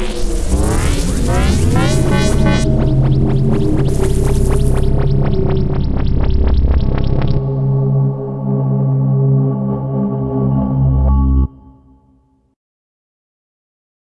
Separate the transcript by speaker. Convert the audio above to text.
Speaker 1: now.